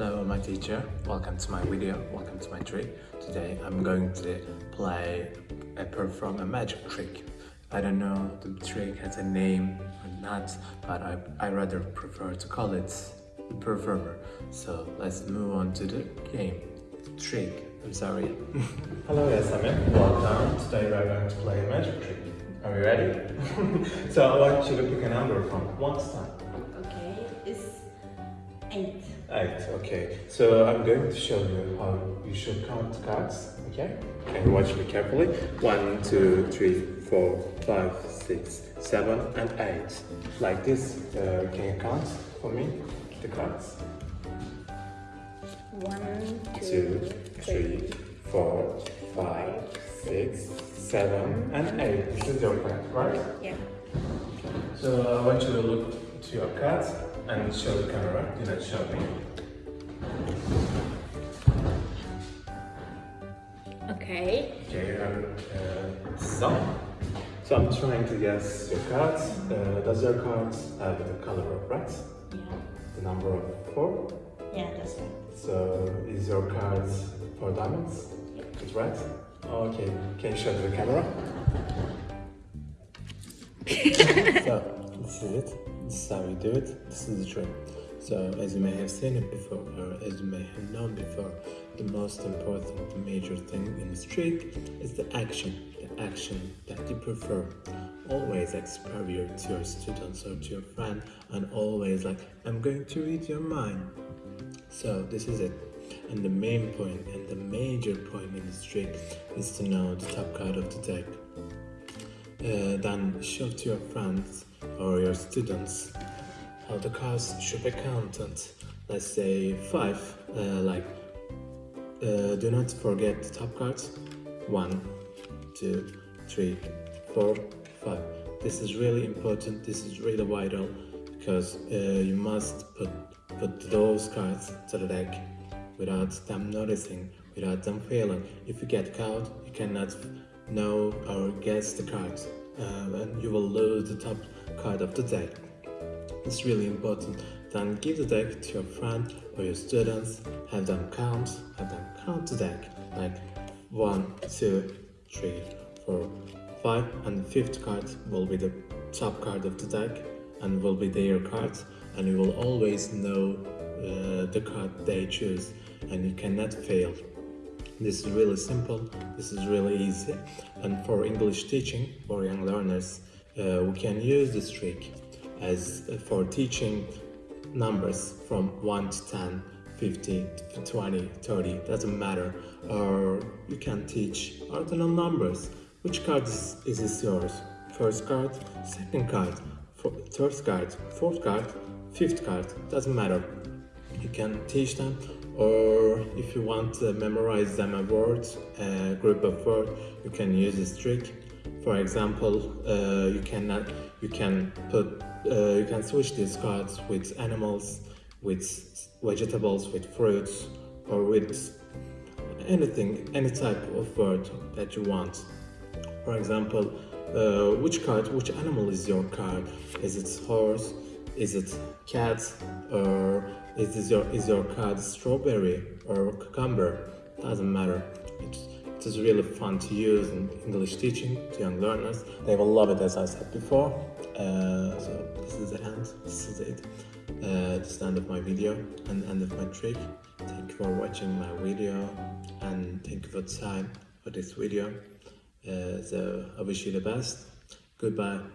Hello, my teacher. Welcome to my video. Welcome to my trick. Today I'm going to play a perform a magic trick. I don't know the trick has a name or not, but I, I rather prefer to call it performer. So let's move on to the game. Trick. I'm sorry. Hello, Yasamin. Welcome. Today we're going to play a magic trick. Are you ready? so I want you to pick a number from 1 to 10. Okay, it's eight. Eight, okay. So I'm going to show you how you should count cards, okay? And watch me carefully? One, two, three, four, five, six, seven, and eight. Like this. Uh, can you count for me the cards? One, Two, three, four, five, six, seven, and eight. This is your card, right? Yeah. So I want you to look to your cards and show the camera. Do not show me. Okay. Okay, you uh, some. So I'm trying to guess your cards. Uh, does your cards have the color of red? Yeah. The number of four? Yeah, that's right. So is your cards four diamonds? Yeah. It's red? Okay, can you show to the camera? so, this is it. This is how you do it. This is the trick. So, as you may have seen it before, or as you may have known before, the most important, major thing in this trick is the action. The action that you perform. Always act superior to your students or to your friend, and always like, I'm going to read your mind. So, this is it. And the main point and the major point in this trick is to know the top card of the deck. Uh, then show to your friends or your students how the cards should be counted. Let's say five, uh, like uh, do not forget the top cards. One, two, three, four, five. This is really important. This is really vital because uh, you must put put those cards to the deck without them noticing, without them feeling. If you get caught, you cannot know or guess the cards, uh, and you will lose the top card of the deck. It's really important. Then give the deck to your friend or your students, have them count, have them count the deck, like one, two, three, four, five, and the fifth card will be the top card of the deck and will be their card and you will always know uh, the card they choose, and you cannot fail. This is really simple, this is really easy, and for English teaching, for young learners, uh, we can use this trick as uh, for teaching numbers from 1 to 10, 50, 20, 30, doesn't matter. Or you can teach ordinal numbers. Which card is, is this yours? First card, second card, third card, fourth card, fifth card, doesn't matter. You can teach them or if you want to memorize them a word, a group of words, you can use this trick. For example, uh, you cannot, you can put, uh, you can switch these cards with animals, with vegetables, with fruits, or with anything, any type of word that you want. For example, uh, which card, which animal is your card? Is it horse? Is it cat? Or is your is your card strawberry or cucumber? Doesn't matter. It's, it is really fun to use in English teaching to young learners. They will love it as I said before. Uh, so this is the end. This is it. Uh, this is the end of my video and end of my trick. Thank you for watching my video and thank you for time for this video. Uh, so I wish you the best. Goodbye.